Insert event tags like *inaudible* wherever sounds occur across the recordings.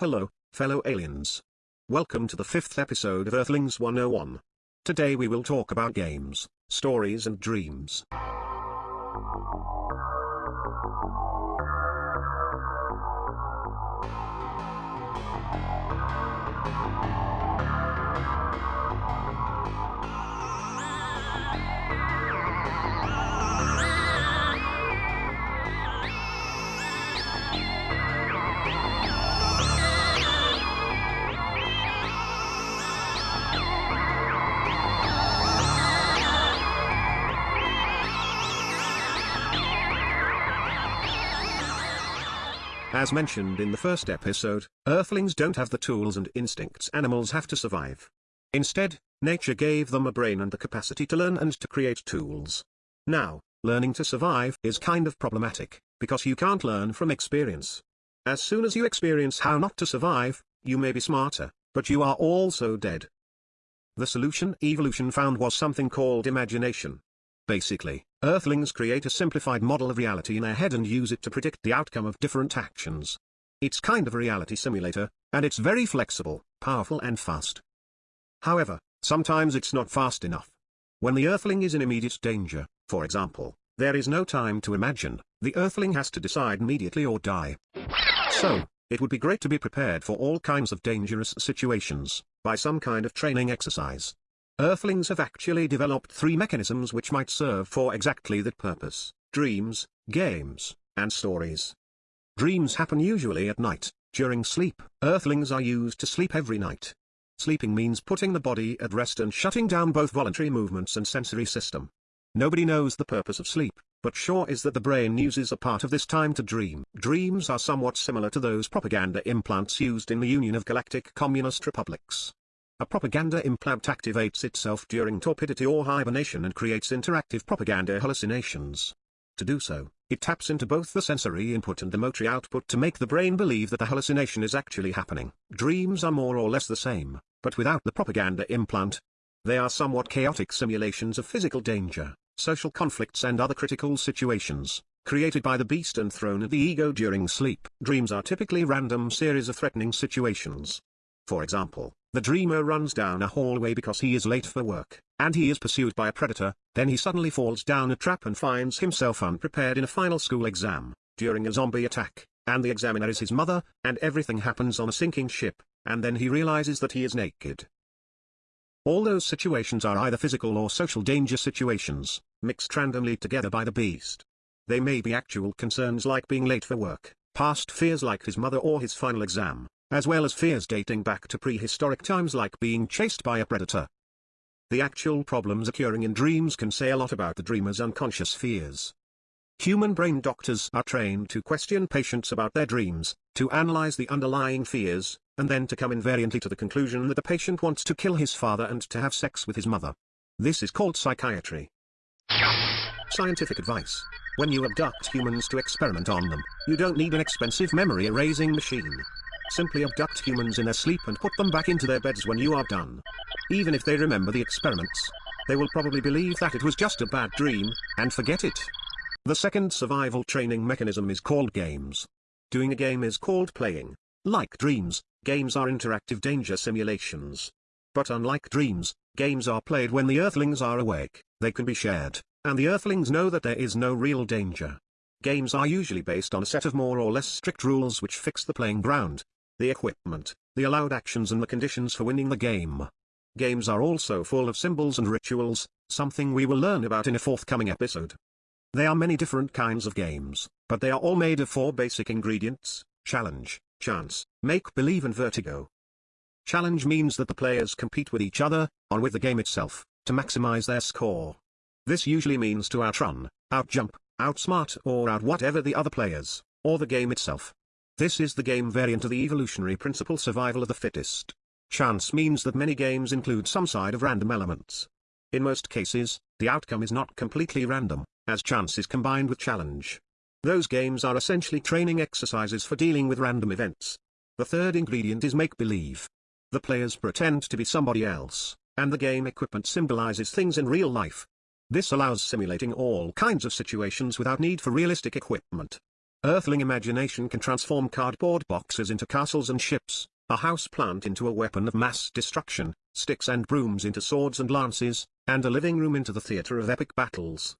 Hello, fellow aliens. Welcome to the fifth episode of Earthlings 101. Today we will talk about games, stories and dreams. As mentioned in the first episode, Earthlings don't have the tools and instincts animals have to survive. Instead, nature gave them a brain and the capacity to learn and to create tools. Now, learning to survive is kind of problematic, because you can't learn from experience. As soon as you experience how not to survive, you may be smarter, but you are also dead. The solution evolution found was something called imagination. Basically, Earthlings create a simplified model of reality in their head and use it to predict the outcome of different actions. It's kind of a reality simulator, and it's very flexible, powerful and fast. However, sometimes it's not fast enough. When the Earthling is in immediate danger, for example, there is no time to imagine, the Earthling has to decide immediately or die. So, it would be great to be prepared for all kinds of dangerous situations, by some kind of training exercise. Earthlings have actually developed three mechanisms which might serve for exactly that purpose, dreams, games, and stories. Dreams happen usually at night, during sleep. Earthlings are used to sleep every night. Sleeping means putting the body at rest and shutting down both voluntary movements and sensory system. Nobody knows the purpose of sleep, but sure is that the brain uses a part of this time to dream. Dreams are somewhat similar to those propaganda implants used in the Union of Galactic Communist Republics. A propaganda implant activates itself during torpidity or hibernation and creates interactive propaganda hallucinations. To do so, it taps into both the sensory input and the motory output to make the brain believe that the hallucination is actually happening. Dreams are more or less the same, but without the propaganda implant. They are somewhat chaotic simulations of physical danger, social conflicts and other critical situations, created by the beast and thrown at the ego during sleep. Dreams are typically random series of threatening situations. For example, the dreamer runs down a hallway because he is late for work, and he is pursued by a predator, then he suddenly falls down a trap and finds himself unprepared in a final school exam, during a zombie attack, and the examiner is his mother, and everything happens on a sinking ship, and then he realizes that he is naked. All those situations are either physical or social danger situations, mixed randomly together by the beast. They may be actual concerns like being late for work, past fears like his mother or his final exam, as well as fears dating back to prehistoric times like being chased by a predator. The actual problems occurring in dreams can say a lot about the dreamer's unconscious fears. Human brain doctors are trained to question patients about their dreams, to analyze the underlying fears, and then to come invariantly to the conclusion that the patient wants to kill his father and to have sex with his mother. This is called psychiatry. Scientific advice. When you abduct humans to experiment on them, you don't need an expensive memory erasing machine. Simply abduct humans in their sleep and put them back into their beds when you are done. Even if they remember the experiments, they will probably believe that it was just a bad dream, and forget it. The second survival training mechanism is called games. Doing a game is called playing. Like dreams, games are interactive danger simulations. But unlike dreams, games are played when the Earthlings are awake, they can be shared, and the Earthlings know that there is no real danger. Games are usually based on a set of more or less strict rules which fix the playing ground, the equipment, the allowed actions and the conditions for winning the game. Games are also full of symbols and rituals, something we will learn about in a forthcoming episode. There are many different kinds of games, but they are all made of four basic ingredients, challenge, chance, make-believe and vertigo. Challenge means that the players compete with each other, or with the game itself, to maximize their score. This usually means to outrun, outjump, outsmart or out whatever the other players, or the game itself. This is the game variant of the evolutionary principle survival of the fittest. Chance means that many games include some side of random elements. In most cases, the outcome is not completely random, as chance is combined with challenge. Those games are essentially training exercises for dealing with random events. The third ingredient is make-believe. The players pretend to be somebody else, and the game equipment symbolizes things in real life. This allows simulating all kinds of situations without need for realistic equipment. Earthling imagination can transform cardboard boxes into castles and ships, a house plant into a weapon of mass destruction, sticks and brooms into swords and lances, and a living room into the theater of epic battles.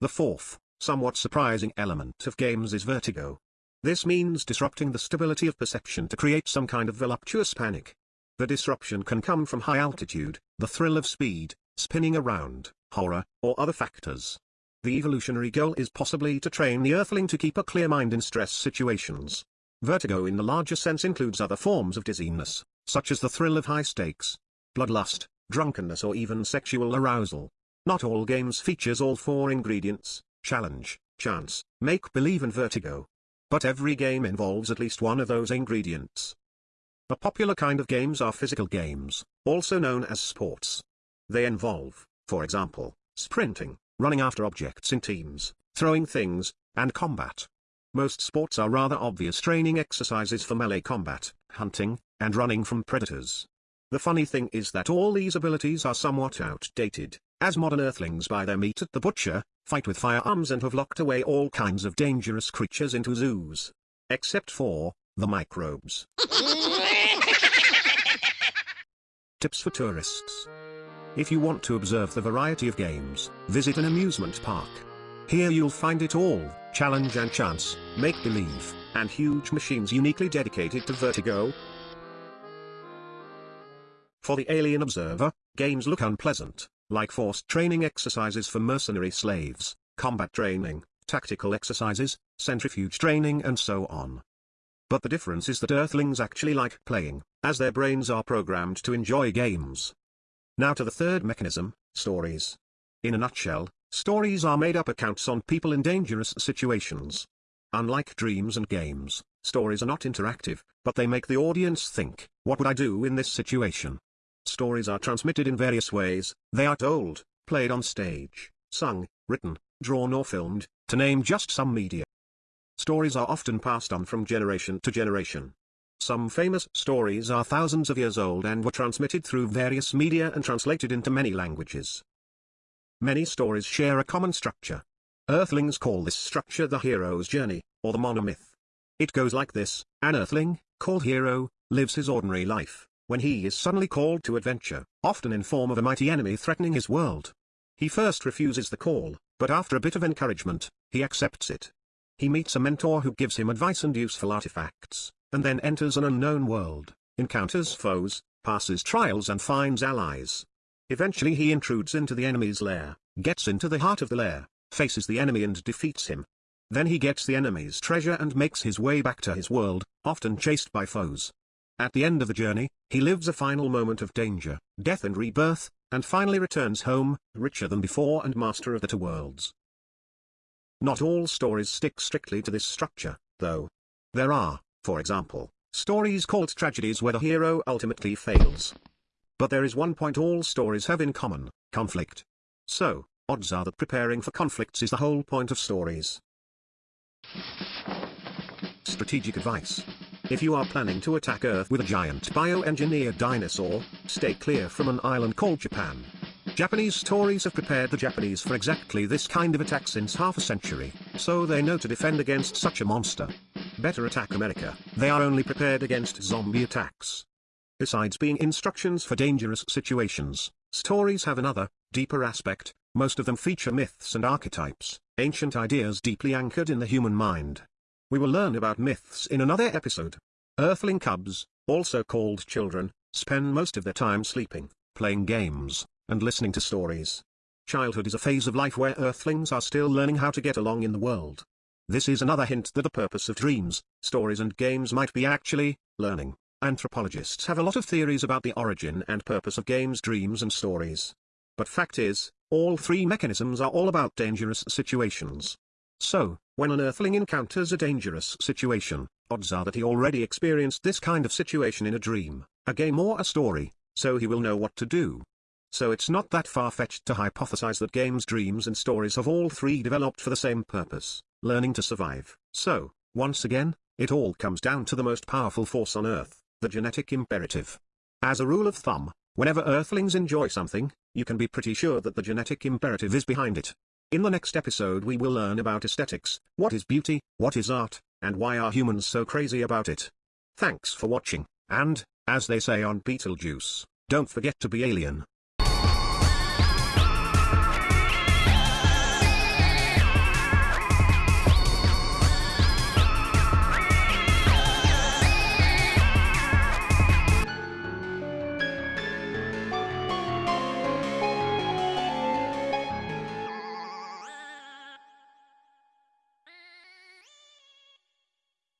The fourth, somewhat surprising element of games is vertigo. This means disrupting the stability of perception to create some kind of voluptuous panic. The disruption can come from high altitude, the thrill of speed, spinning around, horror, or other factors. The evolutionary goal is possibly to train the Earthling to keep a clear mind in stress situations. Vertigo in the larger sense includes other forms of dizziness, such as the thrill of high stakes, bloodlust, drunkenness or even sexual arousal. Not all games features all four ingredients, challenge, chance, make-believe and vertigo. But every game involves at least one of those ingredients. A popular kind of games are physical games, also known as sports. They involve, for example, sprinting, running after objects in teams, throwing things, and combat. Most sports are rather obvious training exercises for melee combat, hunting, and running from predators. The funny thing is that all these abilities are somewhat outdated, as modern earthlings buy their meat at the butcher, fight with firearms and have locked away all kinds of dangerous creatures into zoos. Except for, the microbes. *laughs* Tips for tourists. If you want to observe the variety of games, visit an amusement park. Here you'll find it all, challenge and chance, make-believe, and huge machines uniquely dedicated to vertigo. For the alien observer, games look unpleasant, like forced training exercises for mercenary slaves, combat training, tactical exercises, centrifuge training and so on. But the difference is that Earthlings actually like playing, as their brains are programmed to enjoy games. Now to the third mechanism, stories. In a nutshell, stories are made up accounts on people in dangerous situations. Unlike dreams and games, stories are not interactive, but they make the audience think, what would I do in this situation? Stories are transmitted in various ways, they are told, played on stage, sung, written, drawn or filmed, to name just some media. Stories are often passed on from generation to generation. Some famous stories are thousands of years old and were transmitted through various media and translated into many languages. Many stories share a common structure. Earthlings call this structure the hero's journey, or the monomyth. It goes like this, an earthling, called Hero, lives his ordinary life, when he is suddenly called to adventure, often in form of a mighty enemy threatening his world. He first refuses the call, but after a bit of encouragement, he accepts it. He meets a mentor who gives him advice and useful artifacts and then enters an unknown world, encounters foes, passes trials and finds allies. Eventually he intrudes into the enemy's lair, gets into the heart of the lair, faces the enemy and defeats him. Then he gets the enemy's treasure and makes his way back to his world, often chased by foes. At the end of the journey, he lives a final moment of danger, death and rebirth, and finally returns home, richer than before and master of the two worlds. Not all stories stick strictly to this structure, though. There are, for example, stories called tragedies where the hero ultimately fails. But there is one point all stories have in common, conflict. So, odds are that preparing for conflicts is the whole point of stories. Strategic advice. If you are planning to attack Earth with a giant bioengineered dinosaur, stay clear from an island called Japan. Japanese stories have prepared the Japanese for exactly this kind of attack since half a century, so they know to defend against such a monster. Better attack America, they are only prepared against zombie attacks. Besides being instructions for dangerous situations, stories have another, deeper aspect, most of them feature myths and archetypes, ancient ideas deeply anchored in the human mind. We will learn about myths in another episode. Earthling cubs, also called children, spend most of their time sleeping, playing games, and listening to stories. Childhood is a phase of life where Earthlings are still learning how to get along in the world. This is another hint that the purpose of dreams, stories and games might be actually, learning. Anthropologists have a lot of theories about the origin and purpose of games dreams and stories. But fact is, all three mechanisms are all about dangerous situations. So, when an Earthling encounters a dangerous situation, odds are that he already experienced this kind of situation in a dream, a game or a story, so he will know what to do. So it's not that far-fetched to hypothesize that games dreams and stories have all three developed for the same purpose learning to survive. So, once again, it all comes down to the most powerful force on Earth, the genetic imperative. As a rule of thumb, whenever Earthlings enjoy something, you can be pretty sure that the genetic imperative is behind it. In the next episode we will learn about aesthetics, what is beauty, what is art, and why are humans so crazy about it. Thanks for watching, and, as they say on Betelgeuse, don't forget to be alien.